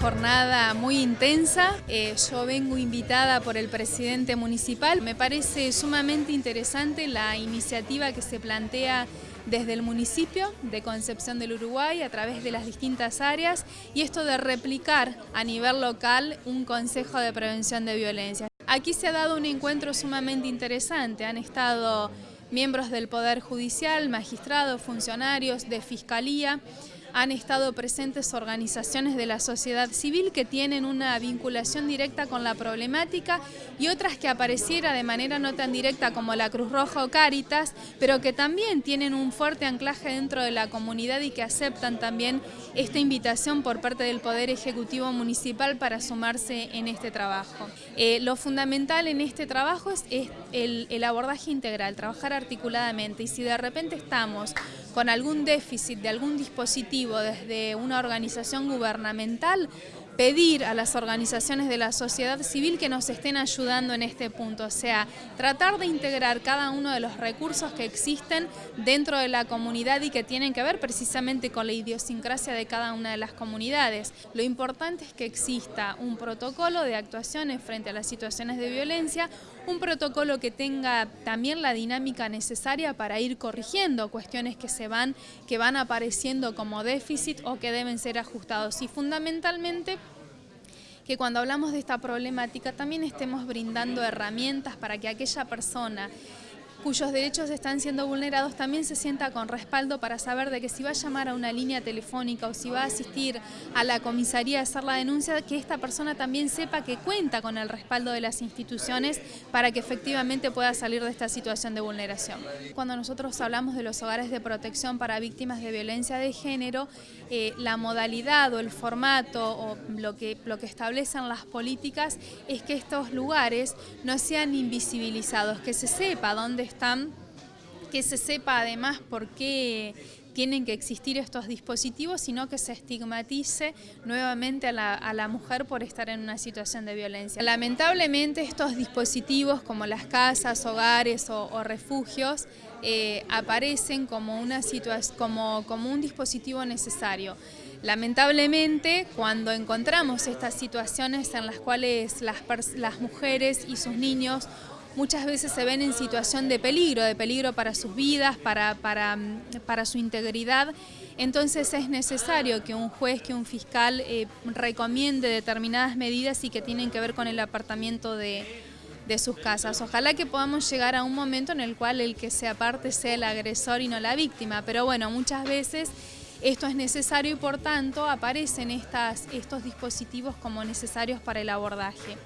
jornada muy intensa. Eh, yo vengo invitada por el presidente municipal. Me parece sumamente interesante la iniciativa que se plantea desde el municipio de Concepción del Uruguay a través de las distintas áreas y esto de replicar a nivel local un consejo de prevención de violencia. Aquí se ha dado un encuentro sumamente interesante, han estado miembros del Poder Judicial, magistrados, funcionarios de Fiscalía, han estado presentes organizaciones de la sociedad civil que tienen una vinculación directa con la problemática y otras que apareciera de manera no tan directa como la Cruz Roja o Cáritas, pero que también tienen un fuerte anclaje dentro de la comunidad y que aceptan también esta invitación por parte del Poder Ejecutivo Municipal para sumarse en este trabajo. Eh, lo fundamental en este trabajo es, el, el abordaje integral, trabajar articuladamente y si de repente estamos con algún déficit de algún dispositivo desde una organización gubernamental, pedir a las organizaciones de la sociedad civil que nos estén ayudando en este punto, o sea, tratar de integrar cada uno de los recursos que existen dentro de la comunidad y que tienen que ver precisamente con la idiosincrasia de cada una de las comunidades. Lo importante es que exista un protocolo de actuaciones frente a las situaciones de violencia, un protocolo que tenga también la dinámica necesaria para ir corrigiendo cuestiones que se van, que van apareciendo como déficit o que deben ser ajustados y fundamentalmente que cuando hablamos de esta problemática también estemos brindando herramientas para que aquella persona cuyos derechos están siendo vulnerados también se sienta con respaldo para saber de que si va a llamar a una línea telefónica o si va a asistir a la comisaría a hacer la denuncia, que esta persona también sepa que cuenta con el respaldo de las instituciones para que efectivamente pueda salir de esta situación de vulneración. Cuando nosotros hablamos de los hogares de protección para víctimas de violencia de género, eh, la modalidad o el formato o lo que, lo que establecen las políticas es que estos lugares no sean invisibilizados, que se sepa dónde están, que se sepa además por qué tienen que existir estos dispositivos, sino que se estigmatice nuevamente a la, mujer por estar en una situación de violencia. Lamentablemente estos dispositivos como las casas, hogares o, refugios eh, aparecen como, un dispositivo necesario. Lamentablemente, cuando encontramos estas situaciones en las cuales las mujeres y sus niños muchas veces se ven en situación de peligro, de peligro para sus vidas, para, para, su integridad. Entonces es necesario que un juez, que un fiscal eh, recomiende determinadas medidas y que tienen que ver con el apartamiento de, de sus casas. Ojalá que podamos llegar a un momento en el cual el que se aparte sea el agresor y no la víctima, pero bueno, muchas veces esto es necesario y por tanto aparecen estas, estos dispositivos como necesarios para el abordaje.